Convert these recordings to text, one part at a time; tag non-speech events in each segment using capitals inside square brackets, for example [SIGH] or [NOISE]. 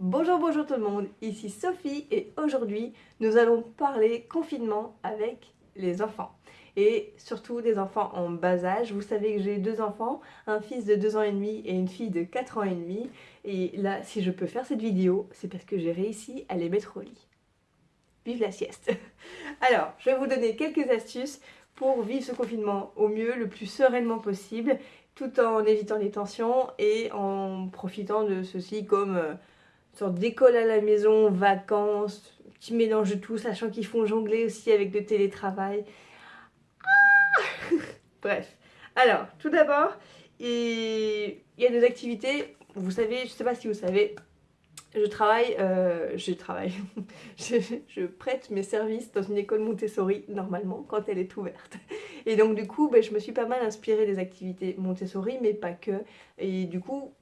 Bonjour, bonjour tout le monde, ici Sophie et aujourd'hui nous allons parler confinement avec les enfants et surtout des enfants en bas âge. Vous savez que j'ai deux enfants, un fils de 2 ans et demi et une fille de 4 ans et demi et là si je peux faire cette vidéo c'est parce que j'ai réussi à les mettre au lit. Vive la sieste [LAUGHS] Alors, je vais vous donner quelques astuces pour vivre ce confinement au mieux, le plus sereinement possible tout en évitant les tensions et en profitant de ceci comme euh, une sorte d'école à la maison, vacances, petit mélange de tout, sachant qu'ils font jongler aussi avec le télétravail. Ah [LAUGHS] Bref. Alors, tout d'abord, il y a des activités, vous savez, je ne sais pas si vous savez, je travaille, euh, je travaille, [LAUGHS] je, prête mes services dans une école Montessori, normalement, quand elle est ouverte. Et donc du coup, ben, je me suis pas mal inspirée des activités Montessori, mais pas que. Et du coup,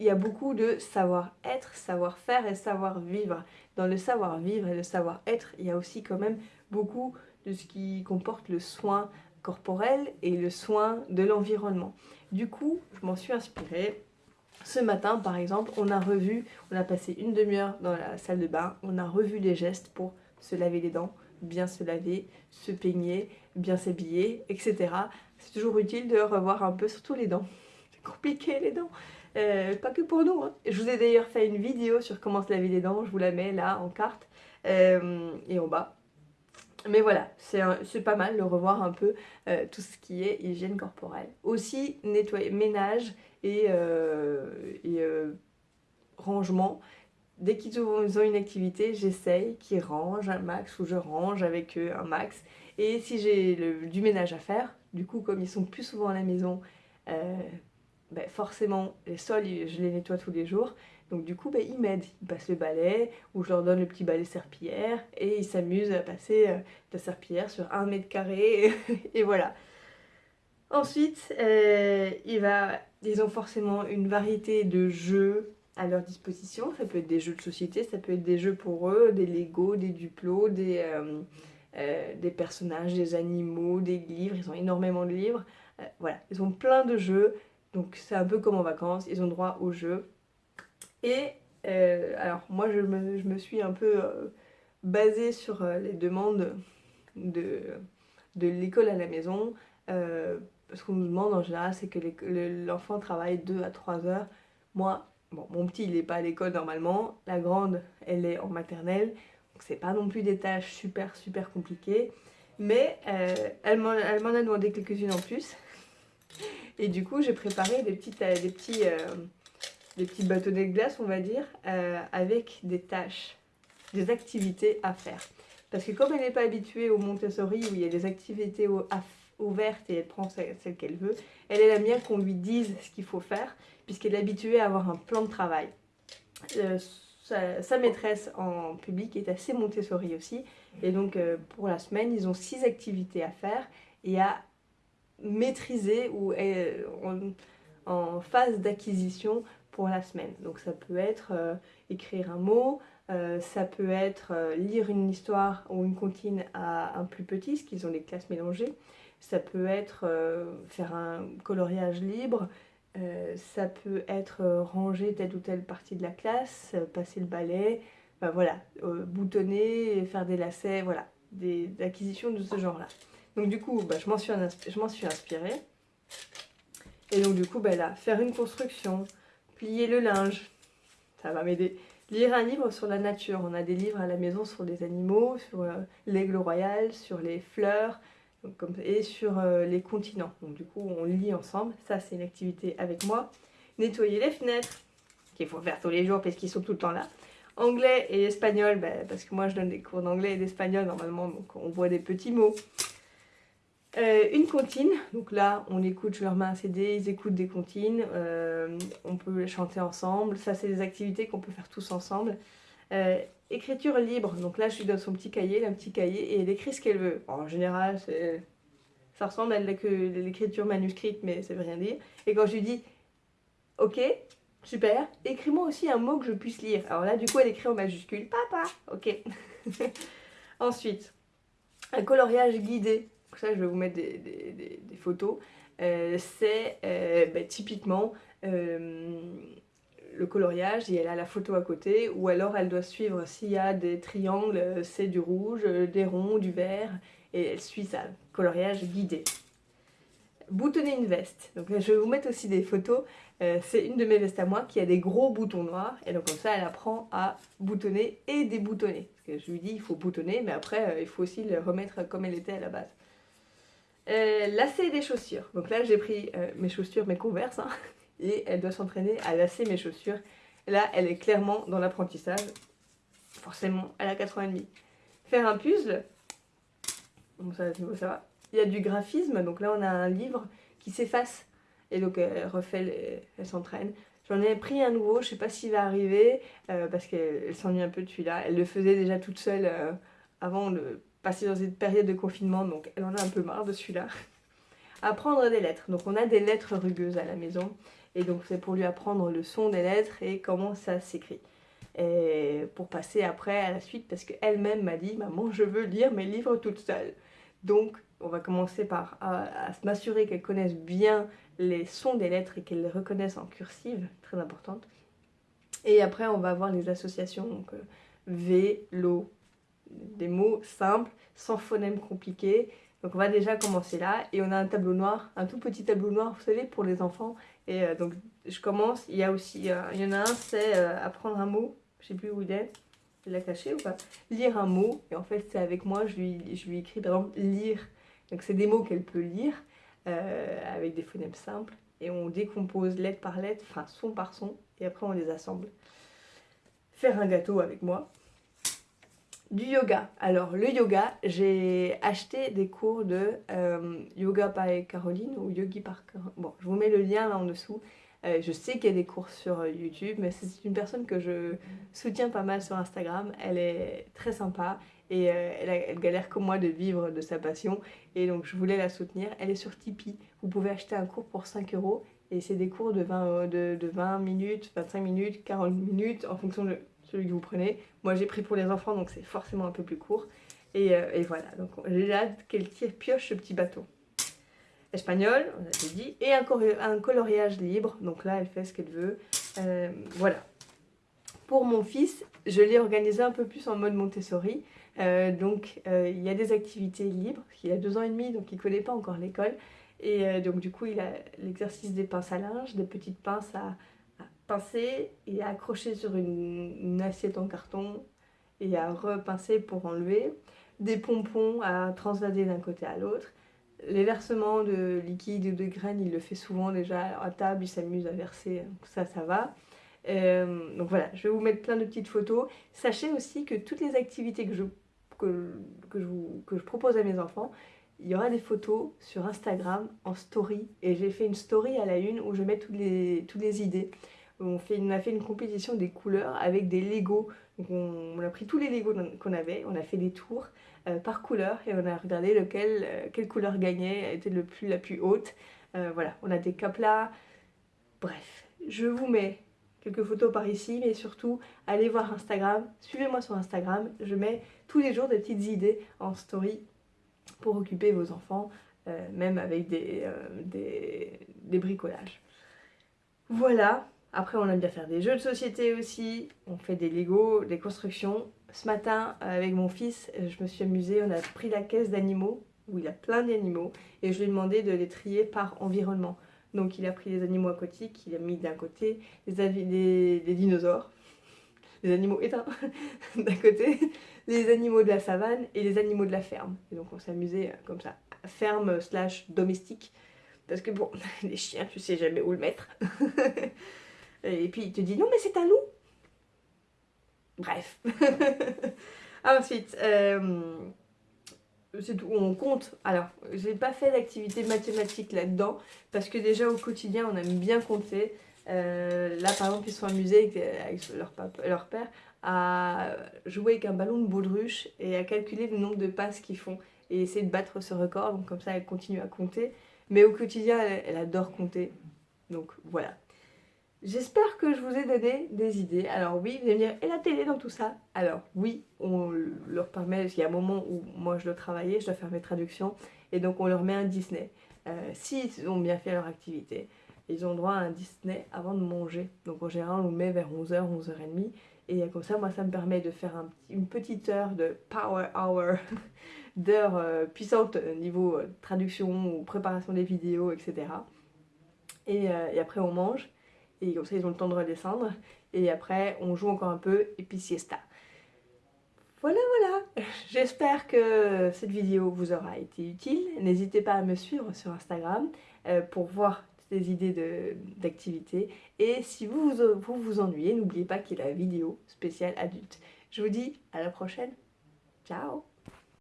il y a beaucoup de savoir-être, savoir-faire et savoir-vivre. Dans le savoir-vivre et le savoir-être, il y a aussi quand même beaucoup de ce qui comporte le soin corporel et le soin de l'environnement. Du coup, je m'en suis inspirée ce matin, par exemple, on a revu, on a passé une demi-heure dans la salle de bain, on a revu les gestes pour se laver les dents, bien se laver, se peigner, bien s'habiller, etc. C'est toujours utile de revoir un peu, surtout les dents. [LAUGHS] C'est compliqué les dents. Euh, pas que pour nous. Hein. Je vous ai d'ailleurs fait une vidéo sur comment se laver les dents, je vous la mets là en carte euh, et en bas. Mais voilà, c'est pas mal de revoir un peu euh, tout ce qui est hygiène corporelle. Aussi, nettoyer, ménage et, euh, rangement. Dès qu'ils ont une activité, j'essaye qu'ils rangent un max ou je range avec eux un max. Et si j'ai du ménage à faire, du coup comme ils sont plus souvent à la maison, ben forcément les sols je les nettoie tous les jours. Donc du coup, bah, ils m'aident. Ils passent le balai, ou je leur donne le petit balai serpillière, et ils s'amusent à passer euh, la serpillière sur un mètre carré, [LAUGHS] et voilà. Ensuite, euh, ils ont forcément une variété de jeux à leur disposition. Ça peut être des jeux de société, ça peut être des jeux pour eux, des Lego, des Duplo, des, euh, des personnages, des animaux, des livres. Ils ont énormément de livres. voilà, ils ont plein de jeux. Donc c'est un peu comme en vacances, ils ont droit aux jeux. Et euh, alors moi je me, suis un peu euh, basée sur euh, les demandes de, de l'école à la maison. ce qu'on nous demande en général c'est que l'enfant travaille 2 à 3 heures. Moi, bon, mon petit il n'est pas à l'école normalement, la grande elle est en maternelle, donc c'est pas non plus des tâches super super compliquées. Mais elle m'en a demandé quelques-unes en plus. Et du coup j'ai préparé des, petites, des petits des petits bâtonnets de glace, on va dire, euh, avec des tâches, des activités à faire. Parce que comme elle n'est pas habituée au Montessori où il y a des activités ouvertes et elle prend celle, qu'elle veut, elle la mienne qu'on lui dise ce qu'il faut faire puisqu'elle est habituée à avoir un plan de travail. Euh, sa, maîtresse en public est assez Montessori aussi et donc euh, pour la semaine ils ont six activités à faire et à maîtriser ou en, phase d'acquisition la semaine. Donc ça peut être euh, écrire un mot, euh, ça peut être euh, lire une histoire ou une comptine à un plus petit, ce qu'ils ont des classes mélangées. Ça peut être faire un coloriage libre, ça peut être ranger telle ou telle partie de la classe, passer le balai, voilà, boutonner, faire des lacets, voilà, des, acquisitions de ce genre-là. Donc du coup, ben, je m'en suis, inspirée. Et donc du coup, ben là, faire une construction, plier le linge, ça va m'aider. Lire un livre sur la nature, on a des livres à la maison sur les animaux, sur euh, l'aigle royal, sur les fleurs et sur euh, les continents. Donc du coup on lit ensemble, ça c'est une activité avec moi. Nettoyer les fenêtres, qu'il faut faire tous les jours parce qu'ils sont tout le temps là. Anglais et espagnol, ben, parce que moi je donne des cours d'anglais et d'espagnol normalement, donc on voit des petits mots. Euh, une comptine, donc là on écoute, je leur mets un CD, ils écoutent des comptines, euh, on peut chanter ensemble, ça c'est des activités qu'on peut faire tous ensemble. Euh, écriture libre, donc là je lui donne son petit cahier, un petit cahier, et elle écrit ce qu'elle veut. En général, ça ressemble à l'écriture manuscrite, mais ça veut rien dire. Et quand je lui dis, ok, super, écris-moi aussi un mot que je puisse lire. Alors là du coup elle écrit en majuscule, papa, ok. [LAUGHS] Ensuite, un coloriage guidé ça je vais vous mettre des, photos, euh, c'est euh, bah, typiquement, euh, le coloriage et elle a la photo à côté, ou alors elle doit suivre s'il y a des triangles, c'est du rouge, des ronds, du vert, et elle suit ça, coloriage guidé. Boutonner une veste. Donc je vais vous mettre aussi des photos. C'est une de mes vestes à moi qui a des gros boutons noirs. Et donc comme ça, elle apprend à boutonner et déboutonner. Parce que je lui dis, il faut boutonner, mais après, il faut aussi le remettre comme elle était à la base. Euh, lasser des chaussures. Donc là, j'ai pris mes chaussures, mes converses. Hein, [LAUGHS] et elle doit s'entraîner à lasser mes chaussures. là, elle est clairement dans l'apprentissage. Forcément, elle a 4 ans et demi. Faire un puzzle. Bon, ça, ça va. Il y a du graphisme. Donc là, on a un livre qui s'efface. Et donc, elle refait, elle s'entraîne. J'en ai pris un nouveau, je sais pas s'il va arriver, euh, parce qu'elle s'ennuie un peu de celui-là. Elle le faisait déjà toute seule euh, avant de passer dans cette période de confinement, donc elle en a un peu marre de celui-là. [LAUGHS] Apprendre des lettres. Donc on a des lettres rugueuses à la maison. Et donc c'est pour lui apprendre le son des lettres et comment ça s'écrit. Et pour passer après à la suite, parce qu'elle-même m'a dit « Maman, je veux lire mes livres toute seule ». Donc on va commencer par m'assurer qu'elle connaisse bien les sons des lettres et qu'elle les reconnaisse en cursive, très importante. Et après on va avoir les associations, donc euh, V, vélo, des mots simples, sans phonème compliqué. Donc on va déjà commencer là. Et on a un tableau noir, un tout petit tableau noir, vous savez, pour les enfants. Et euh, donc je commence, il y a aussi, euh, il y en a un, c'est euh, apprendre un mot, je sais plus où il est, il l'a caché ou pas? Lire un mot, et en fait c'est avec moi, je lui, je lui écris par exemple lire, donc c'est des mots qu'elle peut lire, avec des phonèmes simples, et on décompose lettre par lettre, enfin son par son, et après on les assemble. Faire un gâteau avec moi, du yoga. Alors le yoga, j'ai acheté des cours de euh, yoga par Caroline ou yogi par Caroline. Bon, je vous mets le lien là en dessous. Euh, je sais qu'il y a des cours sur euh, YouTube, mais c'est une personne que je soutiens pas mal sur Instagram. Elle est très sympa et elle, galère comme moi de vivre de sa passion. Et donc je voulais la soutenir. Elle est sur Tipeee. Vous pouvez acheter un cours pour 5 euros. Et c'est des cours de 20, de, de 20 minutes, 25 minutes, 40 minutes en fonction de celui que vous prenez. Moi j'ai pris pour les enfants donc c'est forcément un peu plus court. Et, euh, voilà, donc j'ai hâte qu'elle tire pioche ce petit bateau. Espagnol, on a dit, et un, un, coloriage libre, donc là elle fait ce qu'elle veut. Euh, voilà. Pour mon fils, je l'ai organisé un peu plus en mode Montessori. Euh, donc il y a des activités libres, qu'il a deux ans et demi, donc il ne connaît pas encore l'école. Et donc du coup il a l'exercice des pinces à linge, des petites pinces à, pincer et accrocher sur une, assiette en carton et à repincer pour enlever. Des pompons à transvaser d'un côté à l'autre. Les versements de liquide ou de graines, il le fait souvent déjà à table, il s'amuse à verser, ça, ça va. Euh, donc voilà, je vais vous mettre plein de petites photos. Sachez aussi que toutes les activités que je, que, que je, que je propose à mes enfants, il y aura des photos sur Instagram en story. Et j'ai fait une story à la une où je mets toutes les, toutes les idées. On, a fait une compétition des couleurs avec des Legos. on, a pris tous les Legos qu'on avait, on a fait des tours euh, par couleur et on a regardé lequel, euh, quelle couleur gagnait, était le plus, la plus haute. Euh, voilà, on a des caplas. Bref, je vous mets quelques photos par ici, mais surtout, allez voir Instagram. Suivez-moi sur Instagram. Je mets tous les jours des petites idées en story pour occuper vos enfants, même avec des bricolages. Voilà, après, on aime bien faire des jeux de société aussi. On fait des Lego, des constructions. Ce matin, avec mon fils, je me suis amusée. On a pris la caisse d'animaux, où il a plein d'animaux, et je lui ai demandé de les trier par environnement. Donc il a pris les animaux aquatiques, il a mis d'un côté les, dinosaures, [LAUGHS] les animaux éteints [LAUGHS] d'un côté, les animaux de la savane et les animaux de la ferme. Et donc on s'est amusé comme ça, ferme slash domestique, parce que bon, [LAUGHS] les chiens, tu sais jamais où le mettre. Et puis il te dit non mais c'est un loup. Bref. [LAUGHS] Ensuite, euh, c'est tout, on compte. Alors, j'ai pas fait d'activité mathématique là-dedans parce que déjà au quotidien on aime bien compter. Euh, là par exemple ils sont amusés avec, leur, leur, père à jouer avec un ballon de baudruche et à calculer le nombre de passes qu'ils font et essayer de battre ce record. Donc comme ça elle continue à compter. Mais au quotidien elle adore compter. Donc voilà. J'espère que je vous ai donné des idées. Alors oui, vous allez me dire, et la télé dans tout ça Alors oui, on leur permet, il y a un moment où moi je dois travailler, je dois faire mes traductions, et donc on leur met un Disney. Euh, S'ils ont bien fait leur activité, ils ont droit à un Disney avant de manger. Donc en général, on le met vers 11h, 11h30. Et comme ça, moi, ça me permet de faire un, une petite heure de power hour, [LAUGHS] d'heures euh, puissantes niveau euh, traduction ou préparation des vidéos, etc. Et, euh, et, après, on mange. Et comme ça, ils ont le temps de redescendre. Et après, on joue encore un peu. Et puis, siesta. Voilà, voilà. [LAUGHS] J'espère que cette vidéo vous aura été utile. N'hésitez pas à me suivre sur Instagram pour voir des idées d'activités. Et si vous vous, vous, vous ennuyez, n'oubliez pas qu'il y a la vidéo spéciale adulte. Je vous dis à la prochaine. Ciao